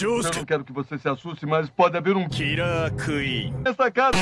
Eu não quero que você se assuste, mas pode haver um Kira Queen. nessa casa.